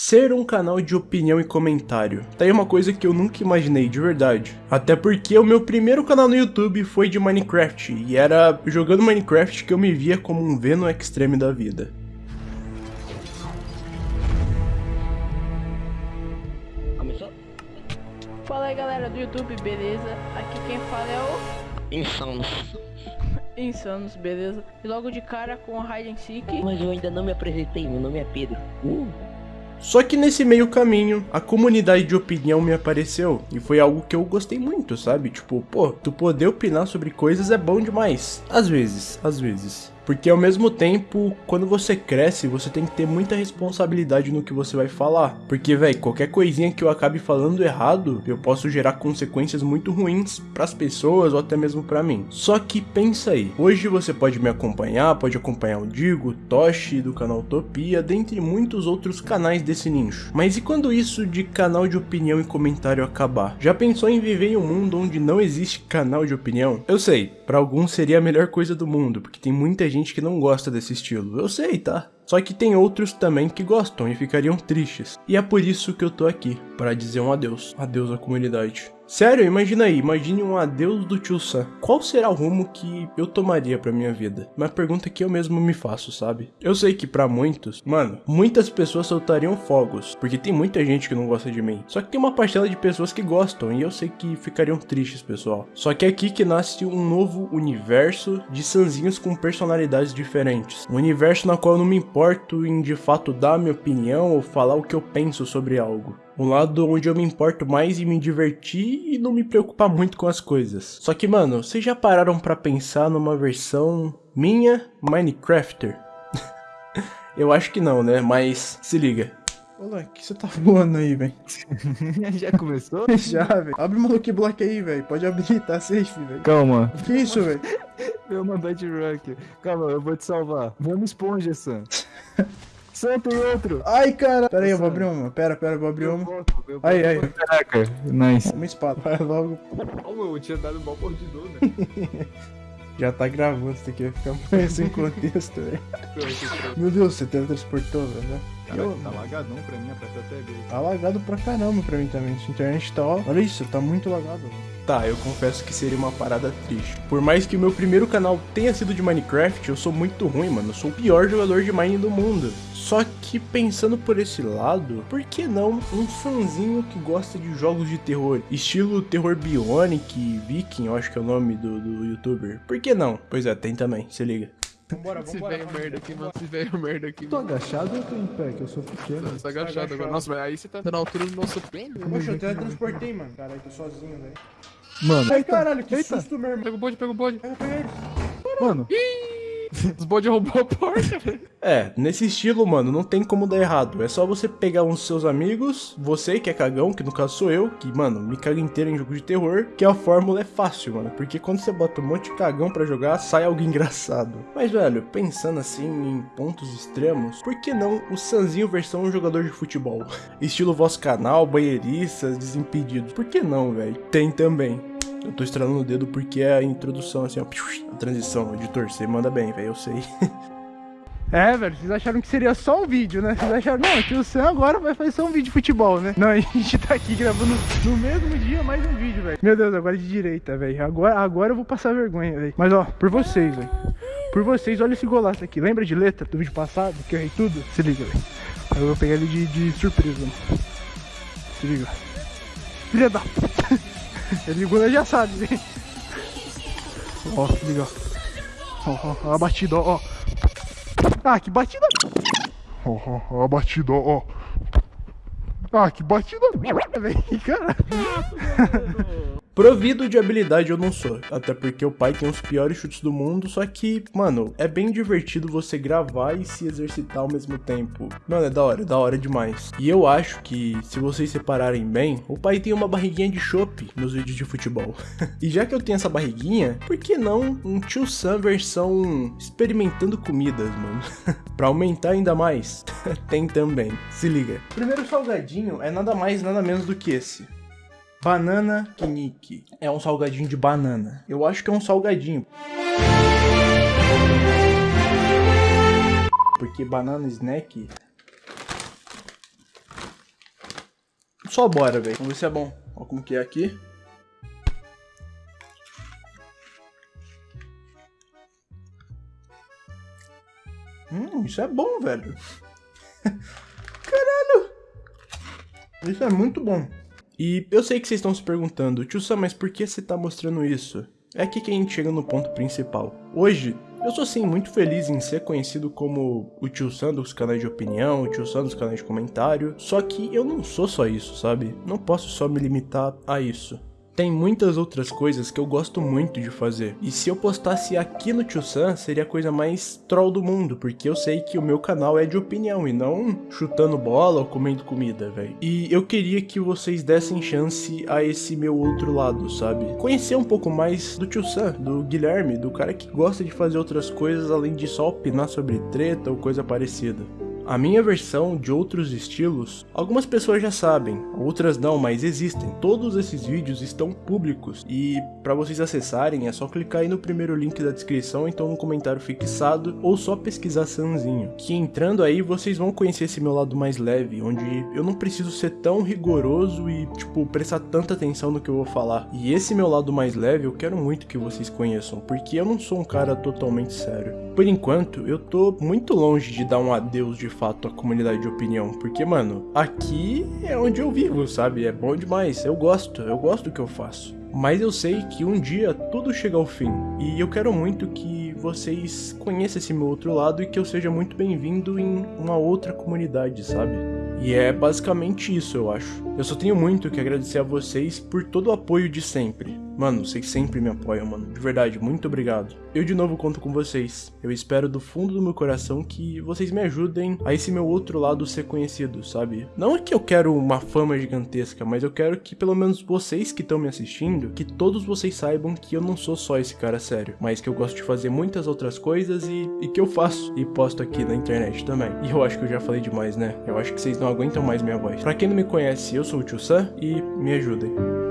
ser um canal de opinião e comentário. Tá aí uma coisa que eu nunca imaginei, de verdade. Até porque o meu primeiro canal no YouTube foi de Minecraft, e era jogando Minecraft que eu me via como um Venom Extreme da vida. Começou? Fala aí galera do YouTube, beleza? Aqui quem fala é o Insanos. Insanos, beleza? E logo de cara com a Hide and Seek. Mas eu ainda não me apresentei, meu nome é Pedro. Uh. Só que nesse meio caminho, a comunidade de opinião me apareceu, e foi algo que eu gostei muito, sabe? Tipo, pô, tu poder opinar sobre coisas é bom demais. Às vezes, às vezes. Porque ao mesmo tempo, quando você cresce, você tem que ter muita responsabilidade no que você vai falar. Porque, velho, qualquer coisinha que eu acabe falando errado, eu posso gerar consequências muito ruins para as pessoas ou até mesmo para mim. Só que pensa aí, hoje você pode me acompanhar, pode acompanhar o Digo, Toshi do canal Utopia, dentre muitos outros canais desse nicho. Mas e quando isso de canal de opinião e comentário acabar? Já pensou em viver em um mundo onde não existe canal de opinião? Eu sei, para alguns seria a melhor coisa do mundo, porque tem muita gente gente que não gosta desse estilo, eu sei, tá? Só que tem outros também que gostam e ficariam tristes. E é por isso que eu tô aqui, para dizer um adeus. Adeus à comunidade. Sério, imagina aí, imagine um adeus do tio Sam. Qual será o rumo que eu tomaria pra minha vida? Uma pergunta que eu mesmo me faço, sabe? Eu sei que para muitos, mano, muitas pessoas soltariam fogos, porque tem muita gente que não gosta de mim. Só que tem uma parcela de pessoas que gostam, e eu sei que ficariam tristes, pessoal. Só que é aqui que nasce um novo universo de sanzinhos com personalidades diferentes. Um universo na qual eu não me importo em de fato dar minha opinião ou falar o que eu penso sobre algo. Um lado onde eu me importo mais em me divertir e não me preocupar muito com as coisas. Só que, mano, vocês já pararam para pensar numa versão minha Minecrafter? eu acho que não, né? Mas se liga. Olha, que você tá voando aí, velho? Já começou? Já, velho. Abre o Lucky Block aí, velho. Pode abrir, tá safe, velho. Calma. Que isso, velho? Meu mandante Rock. Calma, eu vou te salvar. Vamos esponja, Sam. Sam, tem outro. Ai, cara. Pera aí, eu vou abrir uma. Pera, pera, eu vou abrir uma. Aí, aí. Caraca, nice. Uma espada. Vai logo. Ó, meu, eu tinha dado mal mordidor, né? Já tá gravando, isso aqui vai ficar mais sem contexto, velho. Meu Deus, você teletransportou, velho, né? Cara, tá lagadão pra mim, aperta até B. Tá lagado pra caramba pra mim também. Essa internet tá, ó. Olha isso, tá muito lagado. Tá, eu confesso que seria uma parada triste. Por mais que o meu primeiro canal tenha sido de Minecraft, eu sou muito ruim, mano. Eu sou o pior jogador de Mine do mundo. Só que pensando por esse lado, por que não um fãzinho que gosta de jogos de terror? Estilo terror Bionic, Viking, eu acho que é o nome do, do youtuber. Por que não? Pois é, tem também, se liga. Vambora, vambora. velho merda aqui, mano. Esse velho merda aqui. Tô mano. agachado ou tô em pé? Que eu sou pequeno. Você tá agachado agora. Nossa, mas aí você tá na altura do nosso pênis. né? Poxa, eu teletransportei, mano. Caralho, tô sozinho, velho. Mano, Ai, caralho, que Eita. susto, meu irmão. Pega o bode, pega o bode. Pega, pega ele. mano. Os bode roubou a porta, velho. É, nesse estilo, mano, não tem como dar errado. É só você pegar uns seus amigos, você que é cagão, que no caso sou eu, que, mano, me caga inteiro em jogo de terror, que a fórmula é fácil, mano. Porque quando você bota um monte de cagão pra jogar, sai algo engraçado. Mas, velho, pensando assim em pontos extremos, por que não o Sanzinho versão jogador de futebol? Estilo vosso canal, banheiristas, desimpedidos. Por que não, velho? Tem também. Eu tô estralando o dedo porque é a introdução, assim, ó. A transição de torcer manda bem, velho, eu sei. É, velho, vocês acharam que seria só um vídeo, né? Vocês acharam, não, que o Sam agora vai fazer só um vídeo de futebol, né? Não, a gente tá aqui gravando no mesmo dia mais um vídeo, velho. Meu Deus, agora é de direita, velho. Agora, agora eu vou passar vergonha, velho. Mas, ó, por vocês, velho. Por vocês, olha esse golaço aqui. Lembra de letra do vídeo passado, que eu errei tudo? Se liga, velho. Eu vou pegar ele de, de surpresa, mano. Se liga. Filha da puta. Ele ele já sabe. Ó, liga, ó. Ó, a batida, ó. Ah, que batida. Ó, ó, ó a batida, ó, ó. Ah, que batida, velho. Cara. Provido de habilidade eu não sou, até porque o pai tem os piores chutes do mundo, só que, mano, é bem divertido você gravar e se exercitar ao mesmo tempo. Mano, é da hora, é da hora demais. E eu acho que, se vocês separarem bem, o pai tem uma barriguinha de chopp nos vídeos de futebol. e já que eu tenho essa barriguinha, por que não um tio Sam versão experimentando comidas, mano? pra aumentar ainda mais, tem também. Se liga. Primeiro salgadinho é nada mais, nada menos do que esse. Banana Knick. É um salgadinho de banana. Eu acho que é um salgadinho. Porque banana snack só bora, velho. Vamos ver se é bom. Ó como que é aqui. Hum, isso é bom, velho. Caralho! Isso é muito bom. E eu sei que vocês estão se perguntando, Tio Sam, mas por que você tá mostrando isso? É aqui que a gente chega no ponto principal. Hoje, eu sou sim muito feliz em ser conhecido como o tio Sam dos canais de opinião, o tio Sam dos canais de comentário, só que eu não sou só isso, sabe? Não posso só me limitar a isso. Tem muitas outras coisas que eu gosto muito de fazer. E se eu postasse aqui no Tio Sam, seria a coisa mais troll do mundo, porque eu sei que o meu canal é de opinião e não chutando bola ou comendo comida, velho. E eu queria que vocês dessem chance a esse meu outro lado, sabe? Conhecer um pouco mais do Tio Sam, do Guilherme, do cara que gosta de fazer outras coisas além de só opinar sobre treta ou coisa parecida. A minha versão de outros estilos, algumas pessoas já sabem, outras não, mas existem. Todos esses vídeos estão públicos e para vocês acessarem é só clicar aí no primeiro link da descrição, então no comentário fixado, ou só pesquisar Sanzinho. Que entrando aí vocês vão conhecer esse meu lado mais leve, onde eu não preciso ser tão rigoroso e tipo prestar tanta atenção no que eu vou falar. E esse meu lado mais leve eu quero muito que vocês conheçam, porque eu não sou um cara totalmente sério. Por enquanto, eu tô muito longe de dar um adeus de fato à comunidade de opinião, porque, mano, aqui é onde eu vivo, sabe? É bom demais, eu gosto, eu gosto do que eu faço. Mas eu sei que um dia tudo chega ao fim, e eu quero muito que vocês conheçam esse meu outro lado e que eu seja muito bem-vindo em uma outra comunidade, sabe? E é basicamente isso, eu acho. Eu só tenho muito que agradecer a vocês por todo o apoio de sempre. Mano, vocês sempre me apoiam, mano. De verdade, muito obrigado. Eu de novo conto com vocês. Eu espero do fundo do meu coração que vocês me ajudem a esse meu outro lado ser conhecido, sabe? Não é que eu quero uma fama gigantesca, mas eu quero que pelo menos vocês que estão me assistindo, que todos vocês saibam que eu não sou só esse cara sério, mas que eu gosto de fazer muitas outras coisas e, e que eu faço e posto aqui na internet também. E eu acho que eu já falei demais, né? Eu acho que vocês não aguentam mais minha voz. Pra quem não me conhece, eu sou o Tio Sam e me ajudem.